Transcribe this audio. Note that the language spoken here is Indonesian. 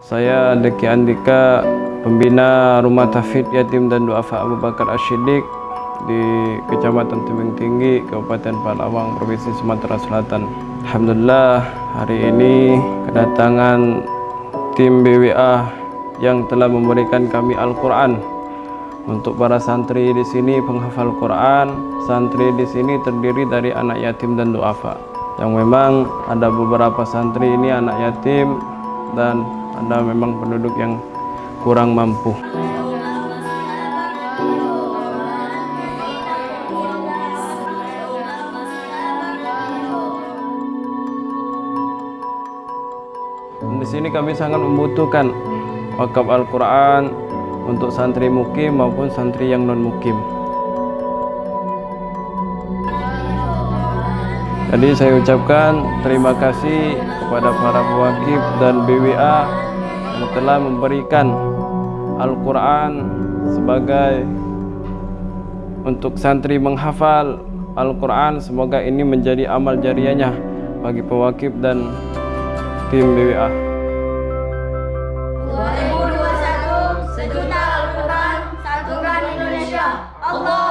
Saya Deki Andika, pembina Rumah Tafid Yatim dan Duafa Abu Bakar Ashidik di Kecamatan Tebing Tinggi, Kabupaten Palawang, Provinsi Sumatera Selatan. Alhamdulillah hari ini kedatangan tim BWA yang telah memberikan kami Al-Quran untuk para santri di sini penghafal Quran. Santri di sini terdiri dari anak yatim dan duafa. Yang memang ada beberapa santri ini anak yatim dan ada memang penduduk yang kurang mampu. Di sini kami sangat membutuhkan wakaf Al-Quran untuk santri mukim maupun santri yang non Jadi saya ucapkan terima kasih kepada para wakif dan BWA yang telah memberikan Al-Quran sebagai untuk santri menghafal Al-Quran. Semoga ini menjadi amal jariahnya bagi pewakif dan tim BWA Allah.